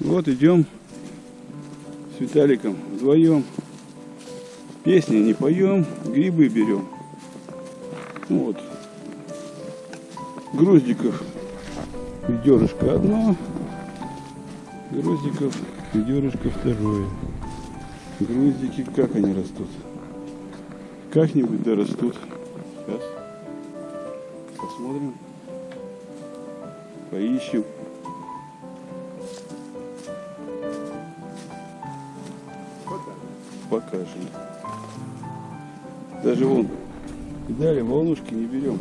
Вот идем с Виталиком вдвоем. Песни не поем, грибы берем. Ну вот. Груздиков ведерышко одно, груздиков ведерышко второе. Груздики, как они растут? Как-нибудь да растут. Сейчас. Посмотрим. Поищем. Покажем. Даже вон, далее волнушки не берем.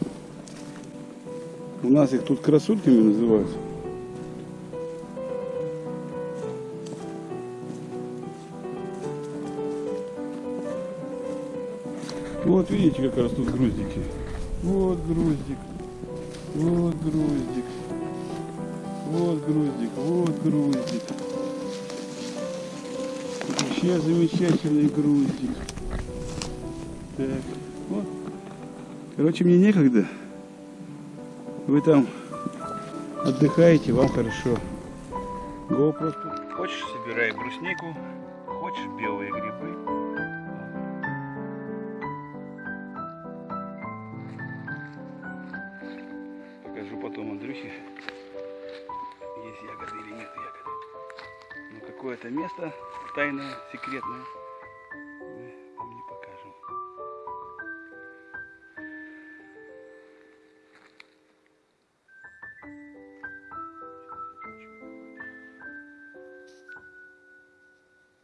У нас их тут красульками называют. Вот видите, как растут груздики. Вот груздик. Вот груздик. Вот груздик. Вот груздик. Вообще замечательный груздик. Так, вот. Короче, мне некогда. Вы там отдыхаете, вам хорошо. Го. Хочешь, собирай бруснику, хочешь белые грибы. Покажу потом Андрюхе, есть ягоды или нет ягоды. Но какое-то место тайное, секретное мы вам не покажем.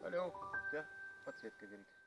Алло, у тебя подсветка горит.